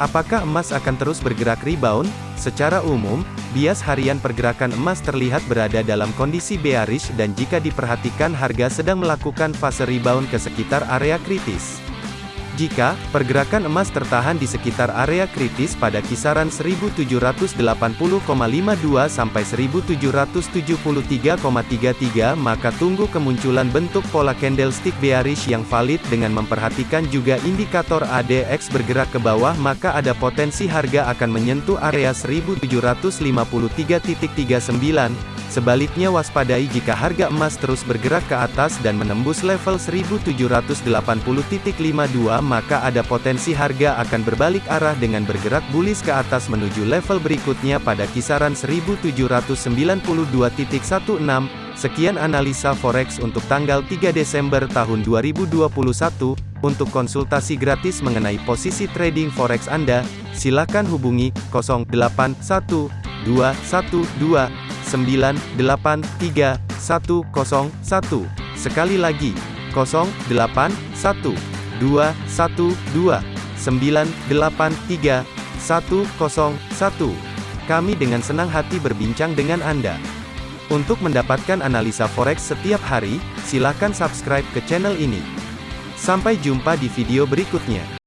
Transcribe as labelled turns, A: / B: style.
A: Apakah emas akan terus bergerak rebound? Secara umum, bias harian pergerakan emas terlihat berada dalam kondisi bearish dan jika diperhatikan harga sedang melakukan fase rebound ke sekitar area kritis. Jika pergerakan emas tertahan di sekitar area kritis pada kisaran 1780,52 sampai 1773,33 maka tunggu kemunculan bentuk pola candlestick bearish yang valid dengan memperhatikan juga indikator ADX bergerak ke bawah maka ada potensi harga akan menyentuh area 1773.39 Sebaliknya waspadai jika harga emas terus bergerak ke atas dan menembus level 1780.52 maka ada potensi harga akan berbalik arah dengan bergerak bullish ke atas menuju level berikutnya pada kisaran 1792.16. Sekian analisa forex untuk tanggal 3 Desember tahun 2021. Untuk konsultasi gratis mengenai posisi trading forex Anda, silakan hubungi 081212 983 101. Sekali lagi, 081 212 983 101. Kami dengan senang hati berbincang dengan Anda. Untuk mendapatkan analisa forex setiap hari, silakan subscribe ke channel ini. Sampai jumpa di video berikutnya.